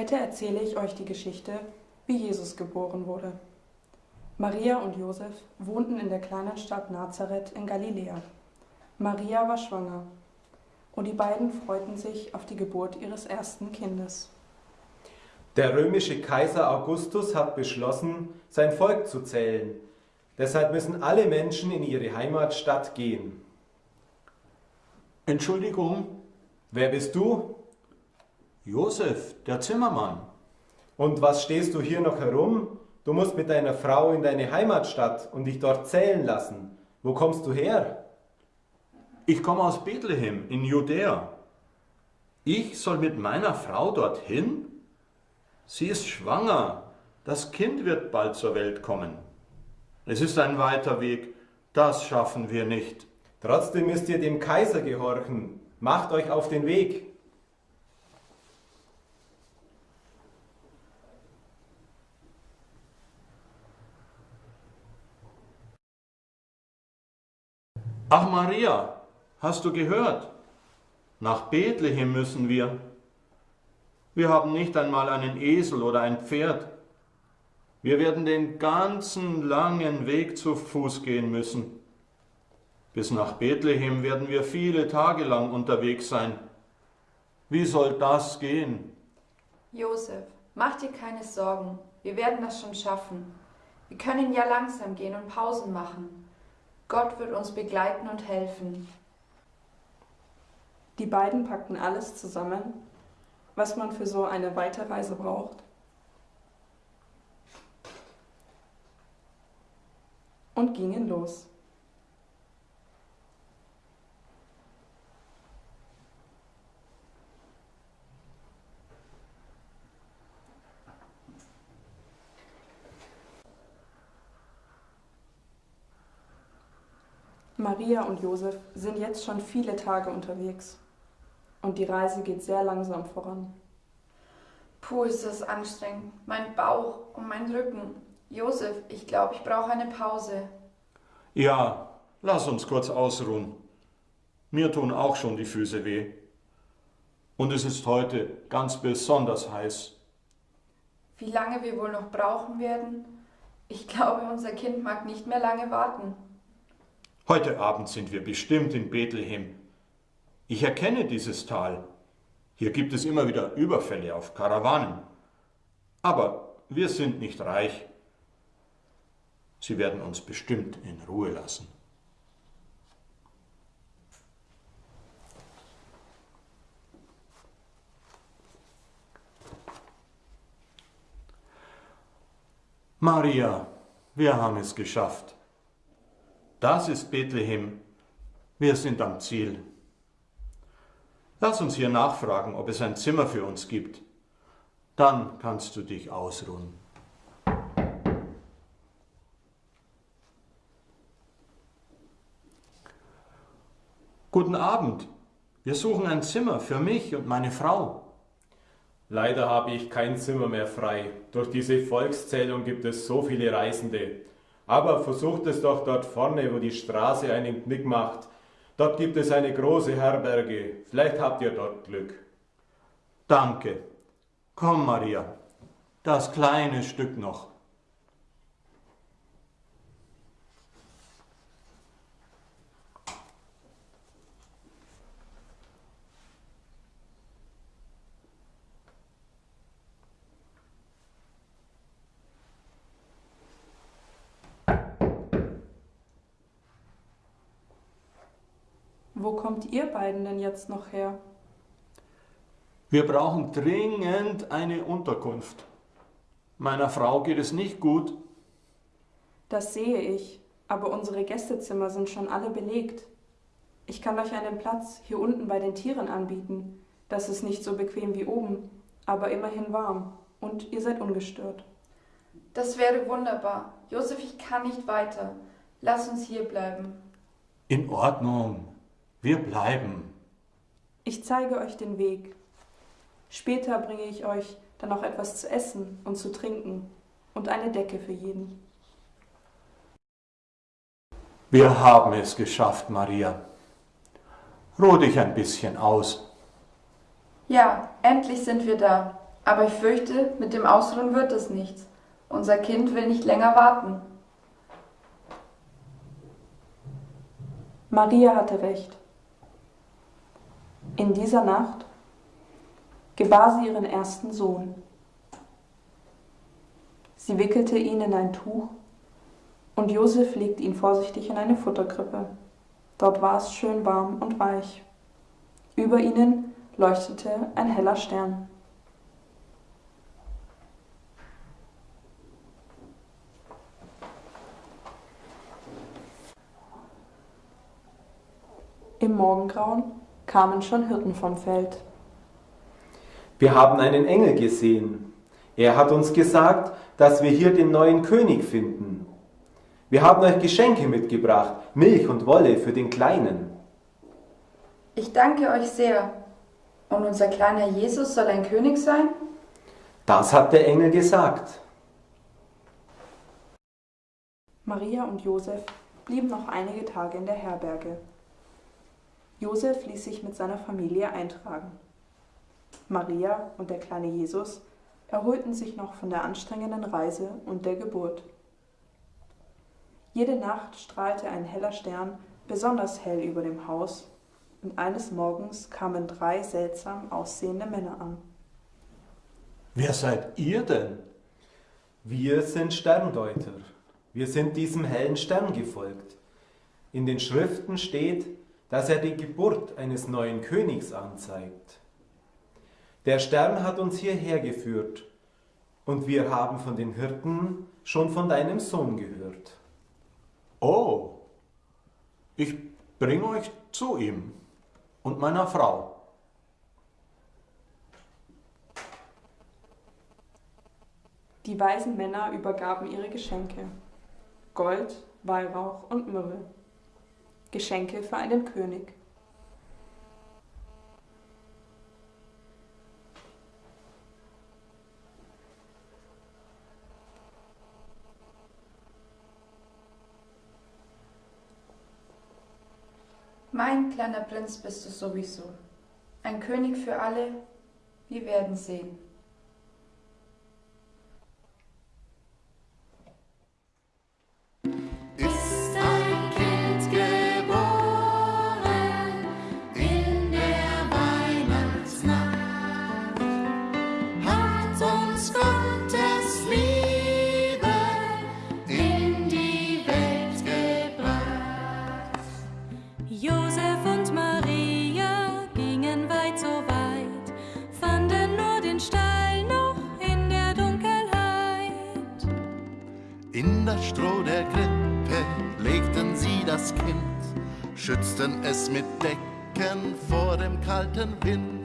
Heute erzähle ich euch die Geschichte, wie Jesus geboren wurde. Maria und Josef wohnten in der kleinen Stadt Nazareth in Galiläa. Maria war schwanger und die beiden freuten sich auf die Geburt ihres ersten Kindes. Der römische Kaiser Augustus hat beschlossen, sein Volk zu zählen. Deshalb müssen alle Menschen in ihre Heimatstadt gehen. Entschuldigung, Wer bist du? Josef, der Zimmermann. Und was stehst du hier noch herum? Du musst mit deiner Frau in deine Heimatstadt und dich dort zählen lassen. Wo kommst du her? Ich komme aus Bethlehem in Judäa. Ich soll mit meiner Frau dorthin? Sie ist schwanger. Das Kind wird bald zur Welt kommen. Es ist ein weiter Weg. Das schaffen wir nicht. Trotzdem müsst ihr dem Kaiser gehorchen. Macht euch auf den Weg. Ach Maria, hast du gehört? Nach Bethlehem müssen wir. Wir haben nicht einmal einen Esel oder ein Pferd. Wir werden den ganzen langen Weg zu Fuß gehen müssen. Bis nach Bethlehem werden wir viele Tage lang unterwegs sein. Wie soll das gehen? Josef, mach dir keine Sorgen. Wir werden das schon schaffen. Wir können ja langsam gehen und Pausen machen. Gott wird uns begleiten und helfen. Die beiden packten alles zusammen, was man für so eine Weiterreise braucht. Und gingen los. Maria und Josef sind jetzt schon viele Tage unterwegs und die Reise geht sehr langsam voran. Puh, ist das anstrengend. Mein Bauch und mein Rücken. Josef, ich glaube, ich brauche eine Pause. Ja, lass uns kurz ausruhen. Mir tun auch schon die Füße weh. Und es ist heute ganz besonders heiß. Wie lange wir wohl noch brauchen werden? Ich glaube, unser Kind mag nicht mehr lange warten. Heute Abend sind wir bestimmt in Bethlehem. Ich erkenne dieses Tal. Hier gibt es immer wieder Überfälle auf Karawanen. Aber wir sind nicht reich. Sie werden uns bestimmt in Ruhe lassen. Maria, wir haben es geschafft. Das ist Bethlehem. Wir sind am Ziel. Lass uns hier nachfragen, ob es ein Zimmer für uns gibt. Dann kannst du dich ausruhen. Guten Abend. Wir suchen ein Zimmer für mich und meine Frau. Leider habe ich kein Zimmer mehr frei. Durch diese Volkszählung gibt es so viele Reisende. Aber versucht es doch dort vorne, wo die Straße einen Knick macht. Dort gibt es eine große Herberge. Vielleicht habt ihr dort Glück. Danke. Komm, Maria. Das kleine Stück noch. Wo kommt ihr beiden denn jetzt noch her? Wir brauchen dringend eine Unterkunft. Meiner Frau geht es nicht gut. Das sehe ich, aber unsere Gästezimmer sind schon alle belegt. Ich kann euch einen Platz hier unten bei den Tieren anbieten. Das ist nicht so bequem wie oben, aber immerhin warm und ihr seid ungestört. Das wäre wunderbar. Josef, ich kann nicht weiter. Lass uns hier bleiben. In Ordnung. Wir bleiben. Ich zeige euch den Weg. Später bringe ich euch dann noch etwas zu essen und zu trinken und eine Decke für jeden. Wir haben es geschafft, Maria. Ruh dich ein bisschen aus. Ja, endlich sind wir da. Aber ich fürchte, mit dem Ausruhen wird es nichts. Unser Kind will nicht länger warten. Maria hatte recht. In dieser Nacht gebar sie ihren ersten Sohn. Sie wickelte ihn in ein Tuch und Josef legte ihn vorsichtig in eine Futterkrippe. Dort war es schön warm und weich. Über ihnen leuchtete ein heller Stern. Im Morgengrauen kamen schon Hirten vom Feld. Wir haben einen Engel gesehen. Er hat uns gesagt, dass wir hier den neuen König finden. Wir haben euch Geschenke mitgebracht, Milch und Wolle für den Kleinen. Ich danke euch sehr. Und unser kleiner Jesus soll ein König sein? Das hat der Engel gesagt. Maria und Josef blieben noch einige Tage in der Herberge. Josef ließ sich mit seiner Familie eintragen. Maria und der kleine Jesus erholten sich noch von der anstrengenden Reise und der Geburt. Jede Nacht strahlte ein heller Stern besonders hell über dem Haus, und eines Morgens kamen drei seltsam aussehende Männer an. Wer seid ihr denn? Wir sind Sterndeuter. Wir sind diesem hellen Stern gefolgt. In den Schriften steht, dass er die Geburt eines neuen Königs anzeigt. Der Stern hat uns hierher geführt und wir haben von den Hirten schon von deinem Sohn gehört. Oh, ich bringe euch zu ihm und meiner Frau. Die weisen Männer übergaben ihre Geschenke Gold, Weihrauch und Myrrhe. Geschenke für einen König. Mein kleiner Prinz bist du sowieso. Ein König für alle, wir werden sehen. In das Stroh der Krippe legten sie das Kind, schützten es mit Decken vor dem kalten Wind.